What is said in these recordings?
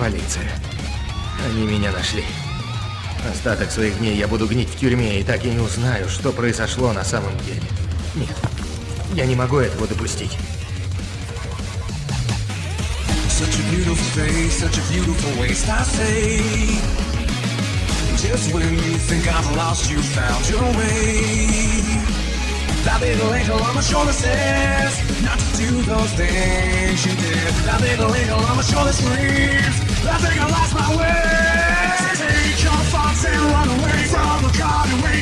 полиция. Они меня нашли. Остаток своих дней я буду гнить в тюрьме и так и не узнаю, что произошло на самом деле. Нет, я не могу этого допустить. Such a beautiful face, such a beautiful waste, I say. Just when you think I've lost, you found your way. That little angel on my shoulder says not to do those things you did. That little angel on my shoulder screams, I think I lost my way. Take your thoughts and run away from the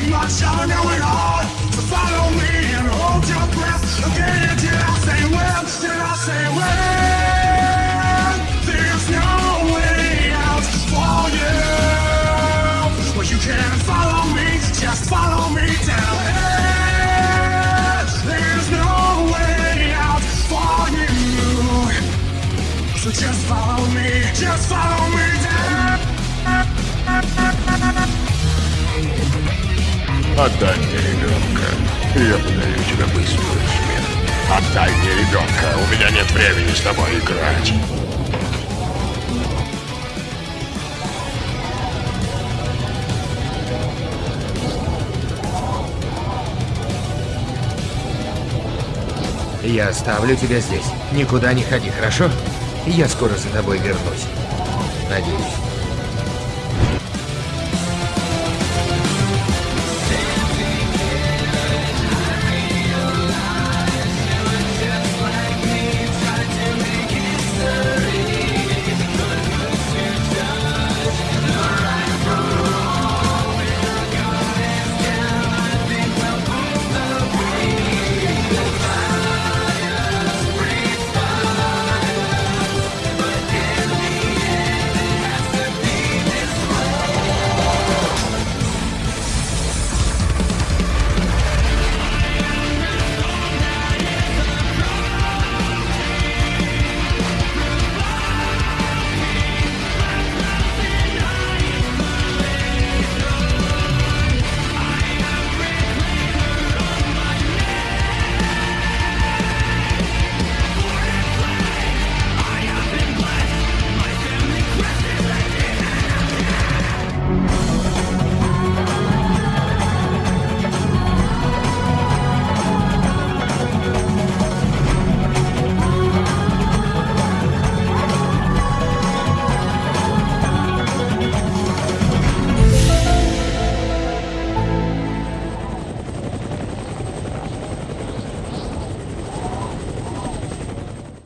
much of a know-it-all. So follow me and hold your breath. Again, did I say well? Did I say well? There's no way out for you. Well, you can follow me, just follow me down. So just follow me, just follow me. Отдай мне ребенка, я подарю тебе быструю смерть. Отдай мне ребенка, у меня нет времени с тобой играть. Я оставлю тебя здесь. Никуда не ходи, хорошо? Я скоро за тобой вернусь. Надеюсь.